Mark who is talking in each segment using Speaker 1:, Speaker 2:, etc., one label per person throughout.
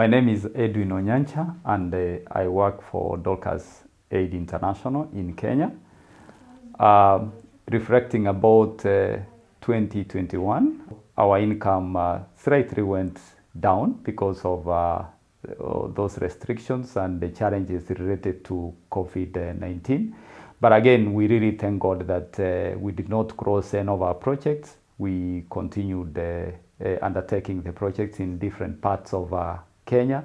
Speaker 1: My name is Edwin Onyancha and uh, I work for Dorcas Aid International in Kenya. Uh, reflecting about uh, 2021, our income uh, slightly went down because of uh, those restrictions and the challenges related to COVID-19. But again, we really thank God that uh, we did not cross any of our projects. We continued uh, uh, undertaking the projects in different parts of uh, Kenya.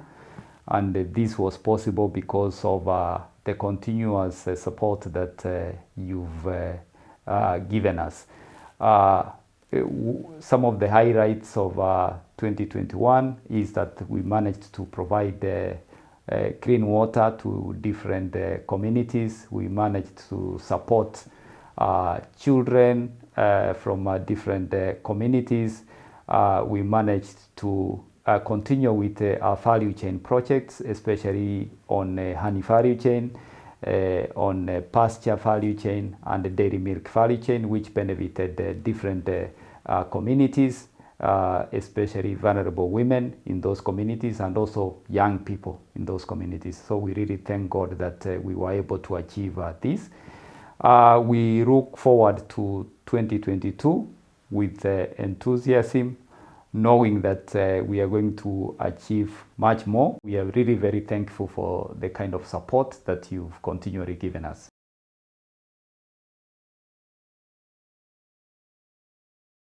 Speaker 1: And this was possible because of uh, the continuous uh, support that uh, you've uh, uh, given us. Uh, some of the highlights of uh, 2021 is that we managed to provide uh, uh, clean water to different uh, communities. We managed to support uh, children uh, from uh, different uh, communities. Uh, we managed to uh, continue with uh, our value chain projects, especially on uh, honey value chain, uh, on uh, pasture value chain, and the dairy milk value chain, which benefited different uh, communities, especially vulnerable women in those communities and also young people in those communities. So we really thank God that we were able to achieve this. We look forward to 2022 with enthusiasm, knowing that uh, we are going to achieve much more. We are really very thankful for the kind of support that you've continually given us.